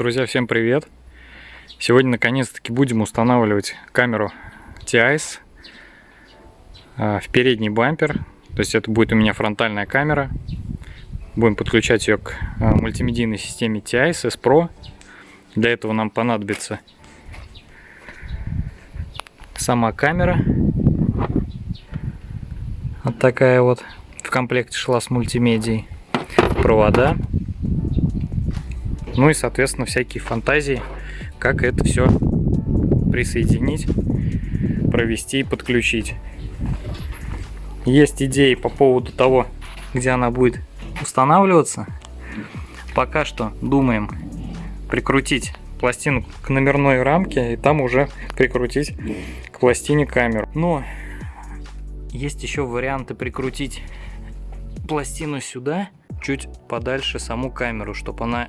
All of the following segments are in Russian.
Друзья, всем привет! Сегодня наконец-таки будем устанавливать камеру TIS а, в передний бампер. То есть это будет у меня фронтальная камера. Будем подключать ее к а, мультимедийной системе TIS S Pro. Для этого нам понадобится сама камера. Вот такая вот в комплекте шла с мультимедией. Провода ну и, соответственно, всякие фантазии, как это все присоединить, провести и подключить. Есть идеи по поводу того, где она будет устанавливаться. Пока что думаем прикрутить пластину к номерной рамке и там уже прикрутить к пластине камеру. Но есть еще варианты прикрутить пластину сюда, чуть подальше саму камеру, чтобы она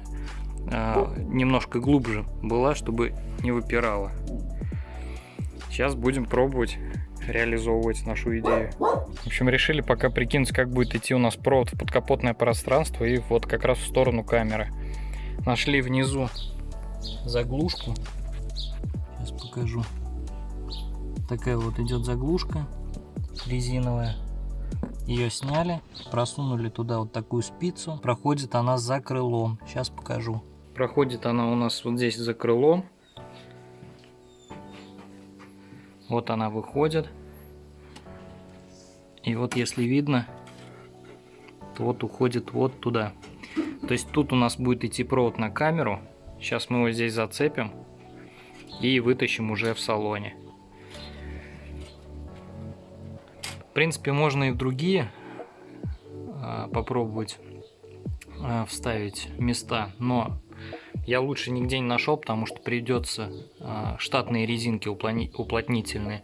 немножко глубже была, чтобы не выпирала. Сейчас будем пробовать реализовывать нашу идею. В общем, решили пока прикинуть, как будет идти у нас провод в подкапотное пространство и вот как раз в сторону камеры. Нашли внизу заглушку. Сейчас покажу. Такая вот идет заглушка резиновая. Ее сняли, просунули туда вот такую спицу. Проходит она за крылом. Сейчас покажу. Проходит она у нас вот здесь за крылом. Вот она выходит. И вот если видно, то вот уходит вот туда. То есть тут у нас будет идти провод на камеру. Сейчас мы его здесь зацепим и вытащим уже в салоне. В принципе, можно и в другие а, попробовать а, вставить места, но я лучше нигде не нашел, потому что придется э, штатные резинки уплотнительные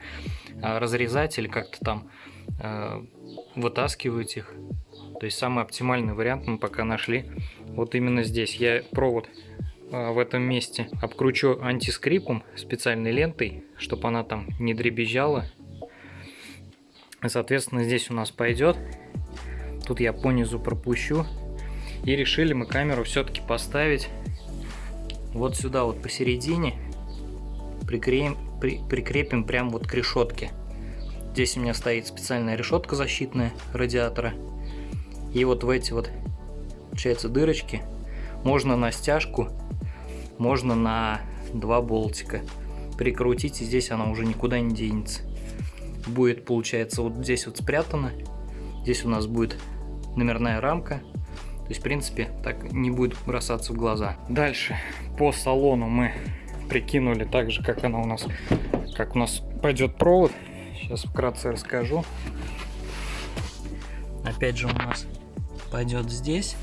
э, разрезать или как-то там э, вытаскивать их. То есть самый оптимальный вариант мы пока нашли вот именно здесь. Я провод в этом месте обкручу антискрипом специальной лентой, чтобы она там не дребезжала. Соответственно, здесь у нас пойдет. Тут я по низу пропущу. И решили мы камеру все-таки поставить вот сюда вот посередине прикрепим, при, прикрепим прям вот к решетке. Здесь у меня стоит специальная решетка защитная радиатора. И вот в эти вот, получается, дырочки можно на стяжку, можно на два болтика прикрутить, и здесь она уже никуда не денется. Будет, получается, вот здесь вот спрятано. Здесь у нас будет номерная рамка то есть, в принципе, так не будет бросаться в глаза. Дальше. По салону мы прикинули так же, как она у нас, как у нас пойдет провод. Сейчас вкратце расскажу. Опять же у нас пойдет здесь.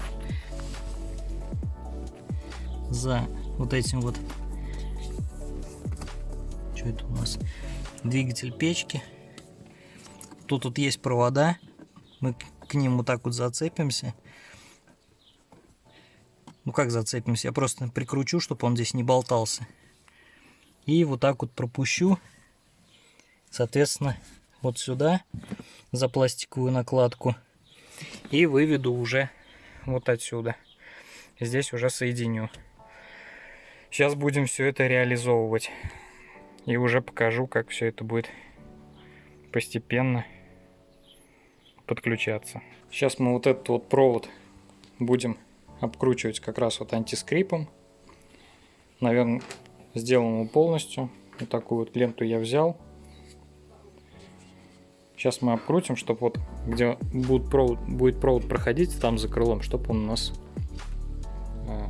За вот этим вот. Что это у нас? Двигатель печки. Тут вот есть провода. Мы к ним вот так вот зацепимся ну как зацепимся? Я просто прикручу, чтобы он здесь не болтался. И вот так вот пропущу. Соответственно, вот сюда за пластиковую накладку. И выведу уже вот отсюда. Здесь уже соединю. Сейчас будем все это реализовывать. И уже покажу, как все это будет постепенно подключаться. Сейчас мы вот этот вот провод будем обкручивать как раз вот антискрипом. Наверное, сделан его полностью. Вот такую вот ленту я взял. Сейчас мы обкрутим, чтобы вот где будет провод, будет провод проходить там за крылом, чтобы он у нас э,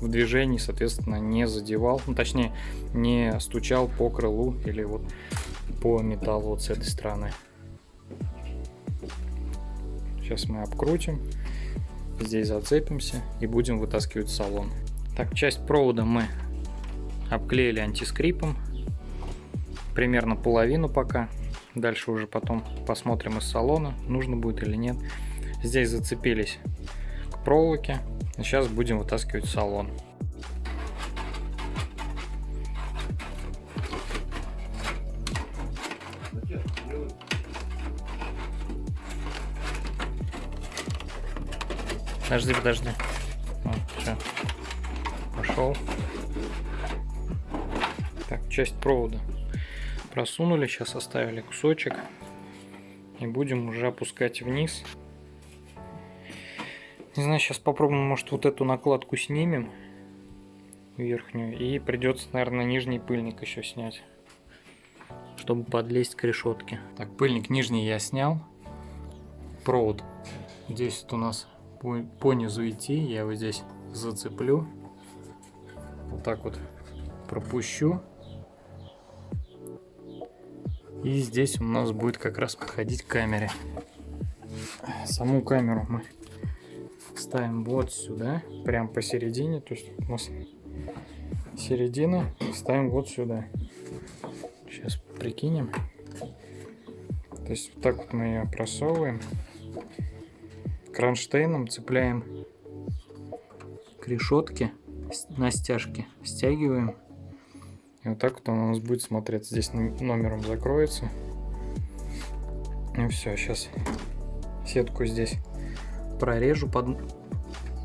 в движении, соответственно, не задевал, ну, точнее, не стучал по крылу или вот по металлу вот с этой стороны. Сейчас мы обкрутим. Здесь зацепимся и будем вытаскивать салон. Так, часть провода мы обклеили антискрипом. Примерно половину пока. Дальше уже потом посмотрим из салона, нужно будет или нет. Здесь зацепились к проволоке. Сейчас будем вытаскивать салон. Подожди, подожди. Вот, все. пошел. Так, часть провода просунули, сейчас оставили кусочек. И будем уже опускать вниз. Не знаю, сейчас попробуем, может, вот эту накладку снимем. Верхнюю. И придется, наверное, нижний пыльник еще снять. Чтобы подлезть к решетке. Так, пыльник нижний я снял. Провод здесь вот у нас по, низу идти. Я его здесь зацеплю. Вот так вот пропущу. И здесь у нас будет как раз подходить к камере. Саму камеру мы ставим вот сюда, прям посередине. То есть у нас середина, ставим вот сюда. Сейчас прикинем. То есть вот так вот мы ее просовываем. Кронштейном цепляем к решетке на стяжке, стягиваем и вот так вот он у нас будет смотреться. Здесь номером закроется. И все, сейчас сетку здесь прорежу под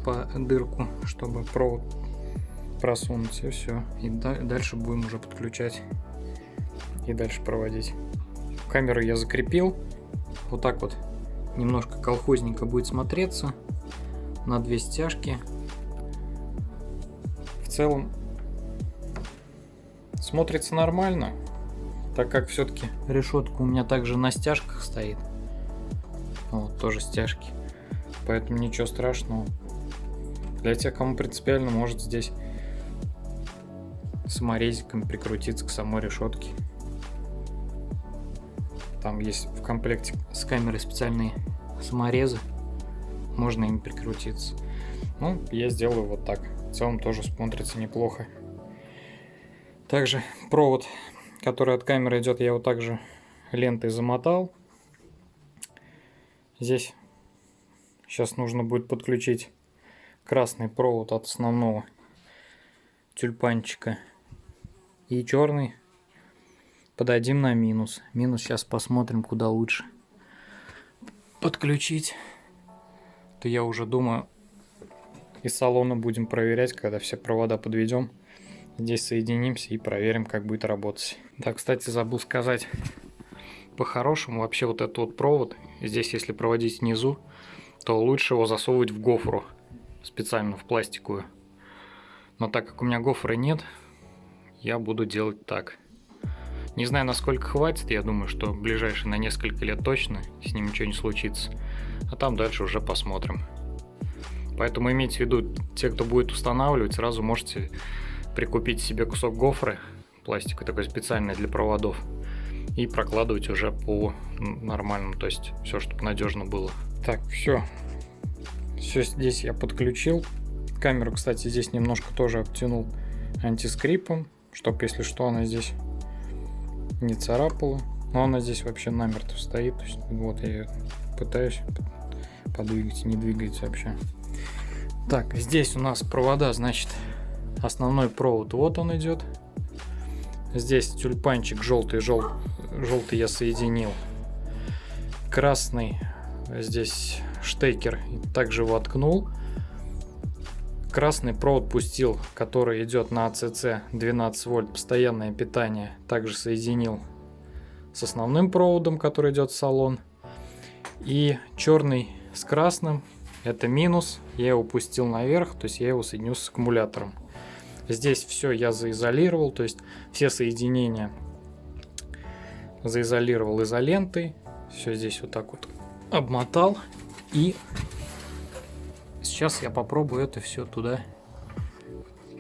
по дырку, чтобы провод просунуть. И все. И дальше будем уже подключать и дальше проводить. Камеру я закрепил. Вот так вот немножко колхозненько будет смотреться на две стяжки. В целом смотрится нормально, так как все-таки решетка у меня также на стяжках стоит. Вот, тоже стяжки. Поэтому ничего страшного. Для тех, кому принципиально, может здесь саморезиком прикрутиться к самой решетке. Там есть в комплекте с камерой специальные саморезы. Можно им прикрутиться. Ну, я сделаю вот так. В целом тоже смотрится неплохо. Также провод, который от камеры идет, я его также лентой замотал. Здесь сейчас нужно будет подключить красный провод от основного тюльпанчика и черный подадим на минус. Минус сейчас посмотрим, куда лучше подключить. То я уже думаю, из салона будем проверять, когда все провода подведем. Здесь соединимся и проверим, как будет работать. Да, кстати, забыл сказать, по-хорошему вообще вот этот вот провод, здесь если проводить внизу, то лучше его засовывать в гофру, специально в пластиковую. Но так как у меня гофры нет, я буду делать так. Не знаю, насколько хватит, я думаю, что в ближайшие на несколько лет точно с ним ничего не случится. А там дальше уже посмотрим. Поэтому имейте в виду, те, кто будет устанавливать, сразу можете прикупить себе кусок гофры, пластиковый такой специальный для проводов, и прокладывать уже по нормальному, то есть все, чтобы надежно было. Так, все. Все здесь я подключил. Камеру, кстати, здесь немножко тоже обтянул антискрипом, чтобы, если что, она здесь не царапала. Но она здесь вообще намертво стоит. То есть, вот я ее пытаюсь подвигать, не двигается вообще. Так, здесь у нас провода, значит, Основной провод вот он идет. Здесь тюльпанчик желтый, жел... желтый я соединил. Красный здесь штекер также воткнул. Красный провод пустил, который идет на АЦЦ 12 вольт, постоянное питание, также соединил с основным проводом, который идет в салон. И черный с красным, это минус, я его пустил наверх, то есть я его соединю с аккумулятором. Здесь все я заизолировал, то есть все соединения заизолировал изолентой. Все здесь вот так вот обмотал. И сейчас я попробую это все туда,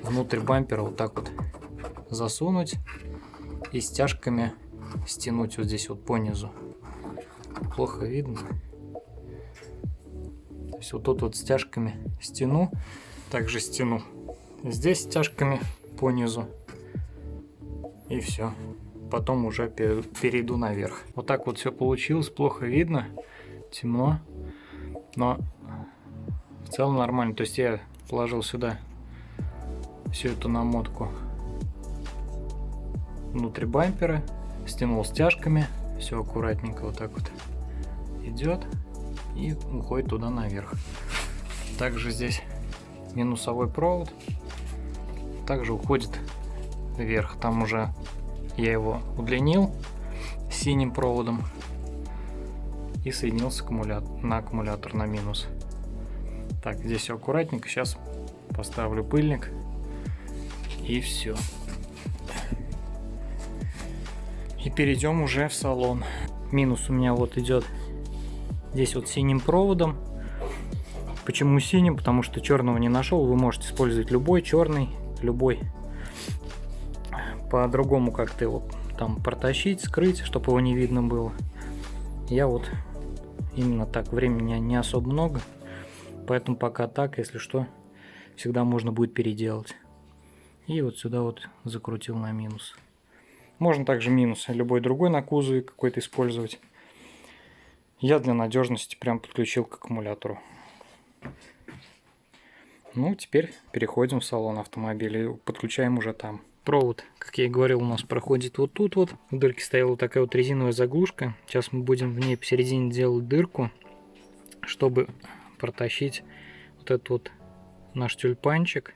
внутрь бампера, вот так вот засунуть и стяжками стянуть вот здесь вот по низу. Плохо видно. То есть вот тут вот стяжками стяну, также стяну здесь стяжками по низу. И все. Потом уже перейду наверх. Вот так вот все получилось. Плохо видно. Темно. Но в целом нормально. То есть я положил сюда всю эту намотку внутри бампера. Стянул стяжками. Все аккуратненько вот так вот идет. И уходит туда наверх. Также здесь минусовой провод также уходит вверх. Там уже я его удлинил синим проводом и соединился аккумулятор, на аккумулятор на минус. Так, здесь все аккуратненько. Сейчас поставлю пыльник и все. И перейдем уже в салон. Минус у меня вот идет здесь вот синим проводом. Почему синим? Потому что черного не нашел. Вы можете использовать любой черный, любой. По-другому как-то его там протащить, скрыть, чтобы его не видно было. Я вот именно так. Времени не особо много. Поэтому пока так, если что, всегда можно будет переделать. И вот сюда вот закрутил на минус. Можно также минус любой другой на кузове какой-то использовать. Я для надежности прям подключил к аккумулятору. Ну, теперь переходим в салон автомобиля и подключаем уже там. Провод, как я и говорил, у нас проходит вот тут вот. В дырке стояла такая вот резиновая заглушка. Сейчас мы будем в ней посередине делать дырку, чтобы протащить вот этот вот наш тюльпанчик.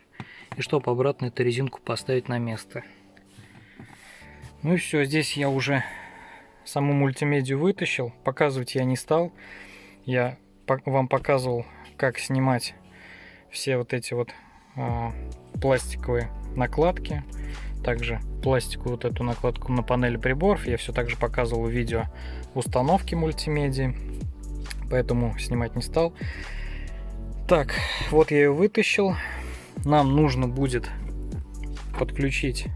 И чтобы обратно эту резинку поставить на место. Ну и все, здесь я уже саму мультимедию вытащил. Показывать я не стал. Я вам показывал, как снимать все вот эти вот э, пластиковые накладки. Также пластиковую вот эту накладку на панели приборов. Я все также показывал в видео установки мультимедии. Поэтому снимать не стал. Так, вот я ее вытащил. Нам нужно будет подключить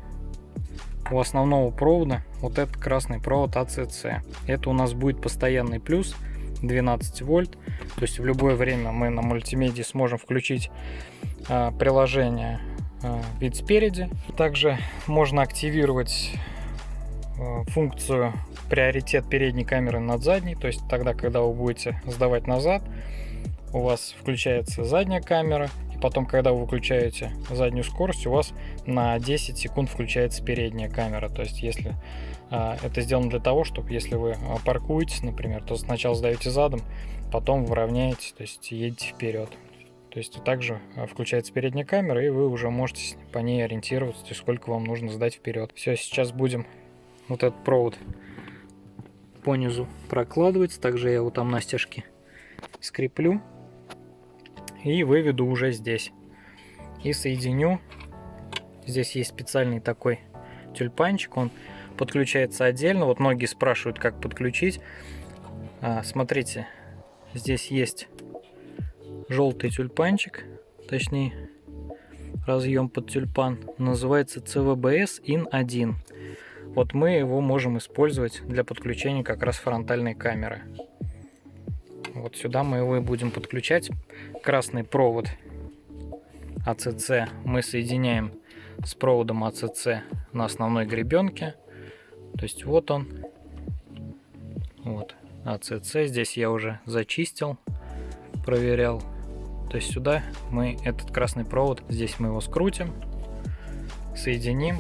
у основного провода вот этот красный провод ACC. Это у нас будет постоянный плюс 12 вольт. То есть в любое время мы на мультимедии сможем включить э, приложение э, вид спереди. Также можно активировать э, функцию приоритет передней камеры над задней. То есть тогда, когда вы будете сдавать назад, у вас включается задняя камера, и потом, когда вы выключаете заднюю скорость, у вас на 10 секунд включается передняя камера. То есть, если а, это сделано для того, чтобы если вы а, паркуетесь, например, то сначала сдаете задом, потом вы равняете, то есть едете вперед. То есть также а, включается передняя камера, и вы уже можете по ней ориентироваться, сколько вам нужно сдать вперед. Все, сейчас будем вот этот провод по низу прокладывать. Также я его там на стяжке скреплю и выведу уже здесь. И соединю. Здесь есть специальный такой тюльпанчик, он подключается отдельно. Вот многие спрашивают, как подключить. А, смотрите, здесь есть желтый тюльпанчик, точнее разъем под тюльпан. Называется CVBS IN1. Вот мы его можем использовать для подключения как раз фронтальной камеры. Вот сюда мы его и будем подключать. Красный провод ACC мы соединяем с проводом ACC на основной гребенке. То есть вот он. Вот ACC. Здесь я уже зачистил, проверял. То есть сюда мы этот красный провод, здесь мы его скрутим, соединим.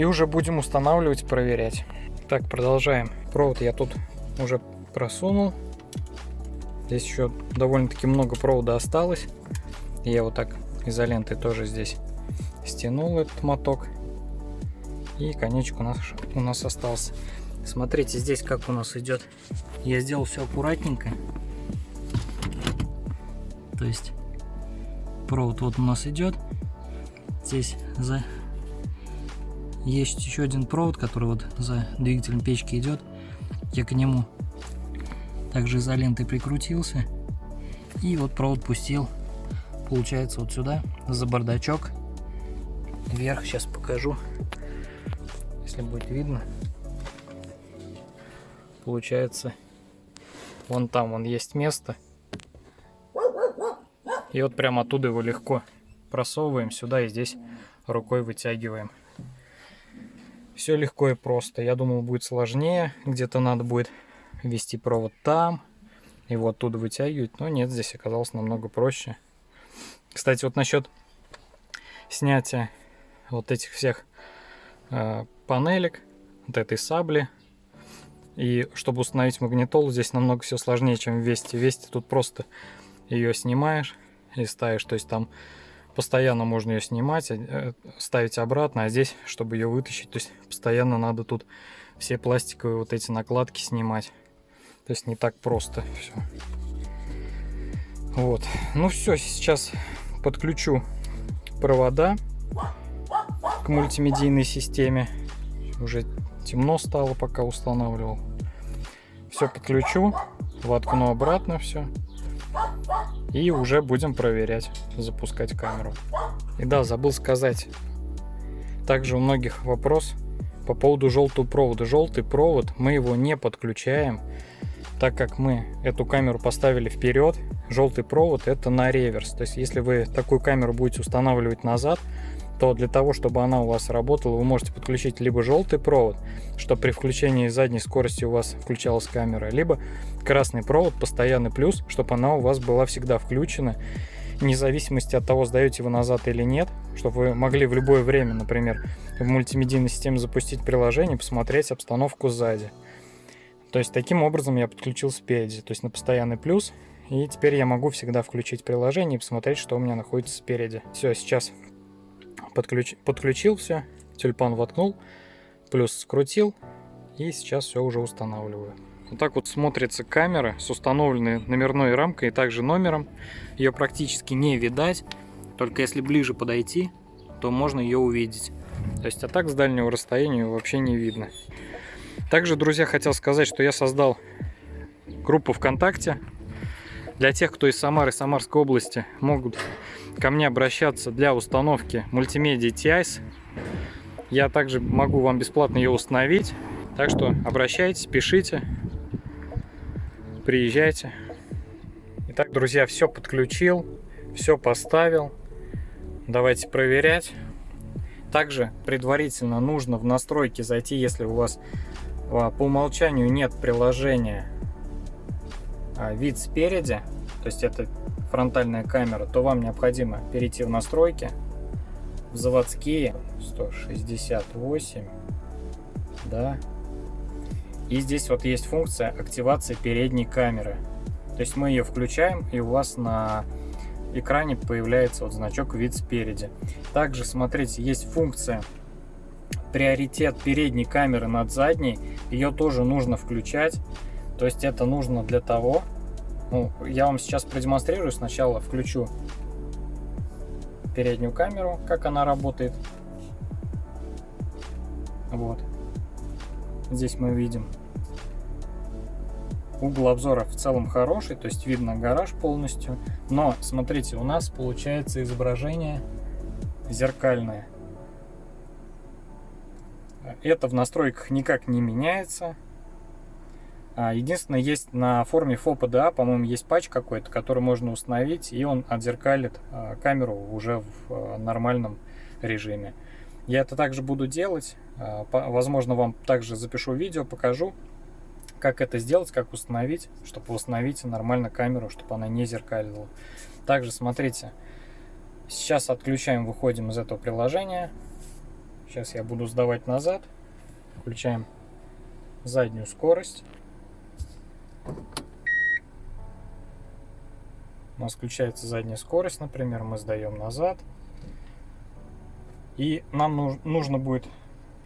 И уже будем устанавливать, проверять. Так, продолжаем. Провод я тут уже просунул. Здесь еще довольно-таки много провода осталось. Я вот так изолентой тоже здесь стянул этот моток. И конечек у нас, у нас остался. Смотрите, здесь как у нас идет. Я сделал все аккуратненько. То есть провод вот у нас идет. Здесь за есть еще один провод, который вот за двигателем печки идет. Я к нему также изолентой прикрутился. И вот провод пустил, получается, вот сюда, за бардачок. Вверх сейчас покажу, если будет видно. Получается, вон там вон есть место. И вот прямо оттуда его легко просовываем сюда и здесь рукой вытягиваем. Все легко и просто. Я думал будет сложнее, где-то надо будет вести провод там, его оттуда вытягивать. Но нет, здесь оказалось намного проще. Кстати, вот насчет снятия вот этих всех э, панелек, вот этой сабли. И чтобы установить магнитолу, здесь намного все сложнее, чем в Весте. В Весте тут просто ее снимаешь и ставишь. То есть там постоянно можно ее снимать, э, ставить обратно, а здесь, чтобы ее вытащить, то есть постоянно надо тут все пластиковые вот эти накладки снимать. То есть не так просто все. Вот. Ну все, сейчас подключу провода к мультимедийной системе. Уже темно стало, пока устанавливал. Все подключу, воткну обратно все. И уже будем проверять, запускать камеру. И да, забыл сказать. Также у многих вопрос по поводу желтого провода. Желтый провод, мы его не подключаем, так как мы эту камеру поставили вперед. Желтый провод это на реверс. То есть если вы такую камеру будете устанавливать назад, то для того, чтобы она у вас работала, вы можете подключить либо желтый провод, чтобы при включении задней скорости у вас включалась камера, либо красный провод, постоянный плюс, чтобы она у вас была всегда включена, вне зависимости от того, сдаете вы назад или нет, чтобы вы могли в любое время, например, в мультимедийной системе запустить приложение, посмотреть обстановку сзади. То есть таким образом я подключил спереди, то есть на постоянный плюс, и теперь я могу всегда включить приложение и посмотреть, что у меня находится спереди. Все, сейчас подключ... подключил все, тюльпан воткнул, плюс скрутил, и сейчас все уже устанавливаю. Вот так вот смотрится камера с установленной номерной рамкой и также номером. Ее практически не видать, только если ближе подойти, то можно ее увидеть. То есть, а так с дальнего расстояния вообще не видно. Также, друзья, хотел сказать, что я создал группу ВКонтакте. Для тех, кто из Самары, Самарской области, могут ко мне обращаться для установки мультимедиа TIS. Я также могу вам бесплатно ее установить. Так что обращайтесь, пишите, приезжайте. Итак, друзья, все подключил, все поставил. Давайте проверять. Также предварительно нужно в настройки зайти, если у вас а, по умолчанию нет приложения а, вид спереди, то есть это фронтальная камера, то вам необходимо перейти в настройки, в заводские 168, да, и здесь вот есть функция активации передней камеры. То есть мы ее включаем, и у вас на экране появляется вот значок вид спереди. Также, смотрите, есть функция приоритет передней камеры над задней. Ее тоже нужно включать. То есть это нужно для того, ну, я вам сейчас продемонстрирую. Сначала включу переднюю камеру, как она работает. Вот. Здесь мы видим. Угол обзора в целом хороший, то есть видно гараж полностью. Но, смотрите, у нас получается изображение зеркальное. Это в настройках никак не меняется. А, единственное, есть на форме FOPDA, по-моему, есть патч какой-то, который можно установить, и он отзеркалит а, камеру уже в а, нормальном режиме. Я это также буду делать. Возможно, вам также запишу видео, покажу, как это сделать, как установить, чтобы установить нормально камеру, чтобы она не зеркалила. Также смотрите, сейчас отключаем, выходим из этого приложения. Сейчас я буду сдавать назад. Включаем заднюю скорость. У нас включается задняя скорость, например, мы сдаем назад. И нам нужно будет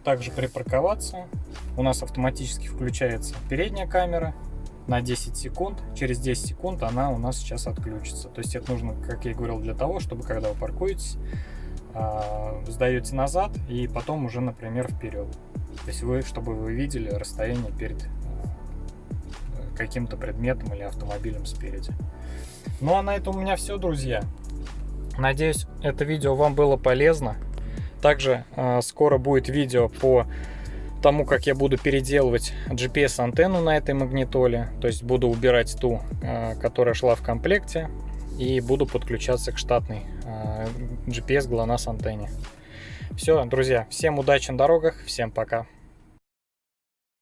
также припарковаться. У нас автоматически включается передняя камера на 10 секунд. Через 10 секунд она у нас сейчас отключится. То есть это нужно, как я и говорил, для того, чтобы когда вы паркуетесь, а, сдаете назад и потом уже, например, вперед. То есть вы, чтобы вы видели расстояние перед каким-то предметом или автомобилем спереди. Ну а на этом у меня все, друзья. Надеюсь, это видео вам было полезно. Также э, скоро будет видео по тому, как я буду переделывать GPS-антенну на этой магнитоле. То есть буду убирать ту, э, которая шла в комплекте. И буду подключаться к штатной э, GPS GLONASS антенне. Все, друзья, всем удачи на дорогах, всем пока.